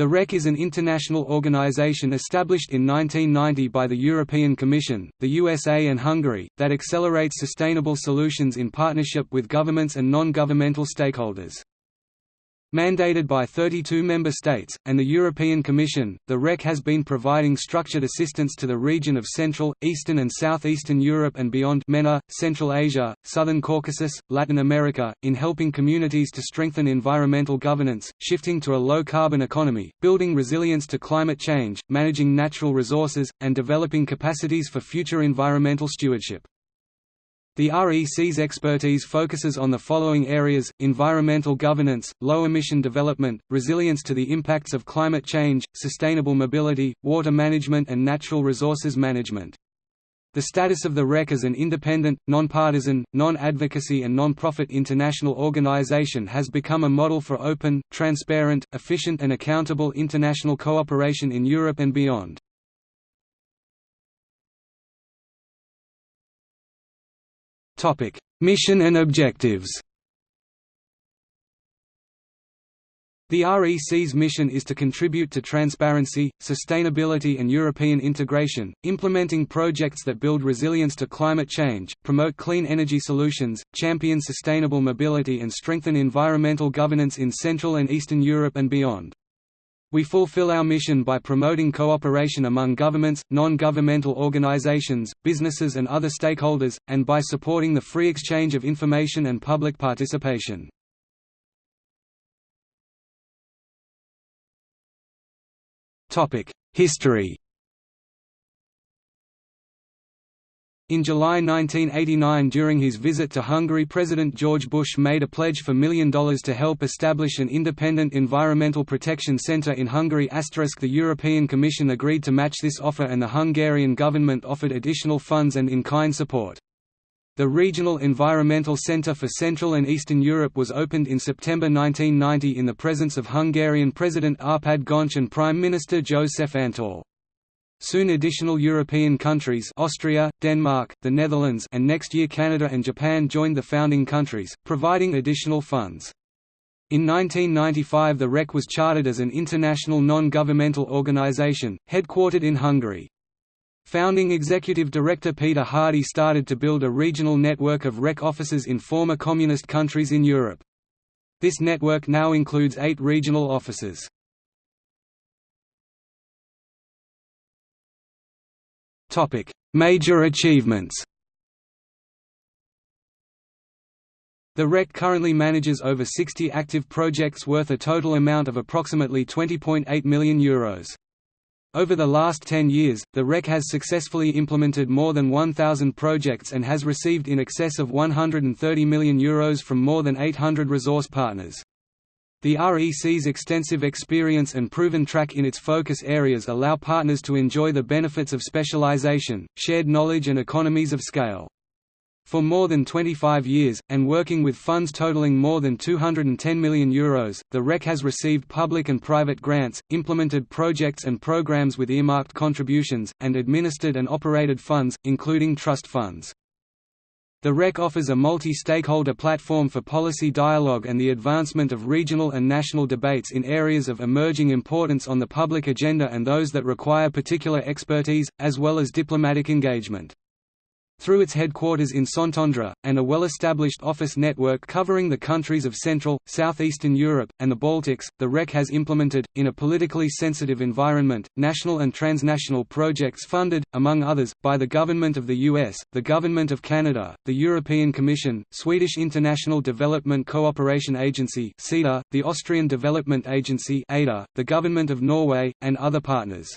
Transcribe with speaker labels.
Speaker 1: The REC is an international organization established in 1990 by the European Commission, the USA and Hungary, that accelerates sustainable solutions in partnership with governments and non-governmental stakeholders. Mandated by 32 member states, and the European Commission, the REC has been providing structured assistance to the region of Central, Eastern and Southeastern Europe and beyond MENA, Central Asia, Southern Caucasus, Latin America, in helping communities to strengthen environmental governance, shifting to a low-carbon economy, building resilience to climate change, managing natural resources, and developing capacities for future environmental stewardship. The REC's expertise focuses on the following areas, environmental governance, low-emission development, resilience to the impacts of climate change, sustainable mobility, water management and natural resources management. The status of the REC as an independent, nonpartisan, non-advocacy and non-profit international organization has become a model for open, transparent, efficient and accountable international cooperation in Europe and beyond. Mission and objectives The REC's mission is to contribute to transparency, sustainability and European integration, implementing projects that build resilience to climate change, promote clean energy solutions, champion sustainable mobility and strengthen environmental governance in Central and Eastern Europe and beyond. We fulfill our mission by promoting cooperation among governments, non-governmental organizations, businesses and other stakeholders, and by supporting the free exchange of information and public participation. History In July 1989 during his visit to Hungary President George Bush made a pledge for million dollars to help establish an independent environmental protection center in Hungary The European Commission agreed to match this offer and the Hungarian government offered additional funds and in-kind support. The Regional Environmental Centre for Central and Eastern Europe was opened in September 1990 in the presence of Hungarian President Arpad Göncz and Prime Minister Joseph Antall. Soon additional European countries Austria, Denmark, the Netherlands and next year Canada and Japan joined the founding countries, providing additional funds. In 1995 the REC was chartered as an international non-governmental organization, headquartered in Hungary. Founding executive director Peter Hardi started to build a regional network of REC offices in former communist countries in Europe. This network now includes eight regional offices. Topic: Major achievements. The REC currently manages over 60 active projects worth a total amount of approximately €20.8 million. Euros. Over the last 10 years, the REC has successfully implemented more than 1,000 projects and has received in excess of €130 million Euros from more than 800 resource partners. The REC's extensive experience and proven track in its focus areas allow partners to enjoy the benefits of specialization, shared knowledge and economies of scale. For more than 25 years, and working with funds totaling more than €210 million, Euros, the REC has received public and private grants, implemented projects and programs with earmarked contributions, and administered and operated funds, including trust funds. The REC offers a multi-stakeholder platform for policy dialogue and the advancement of regional and national debates in areas of emerging importance on the public agenda and those that require particular expertise, as well as diplomatic engagement. Through its headquarters in Szentendre, and a well-established office network covering the countries of Central, Southeastern Europe, and the Baltics, the REC has implemented, in a politically sensitive environment, national and transnational projects funded, among others, by the Government of the US, the Government of Canada, the European Commission, Swedish International Development Cooperation Agency the Austrian Development Agency the Government of Norway, and other partners.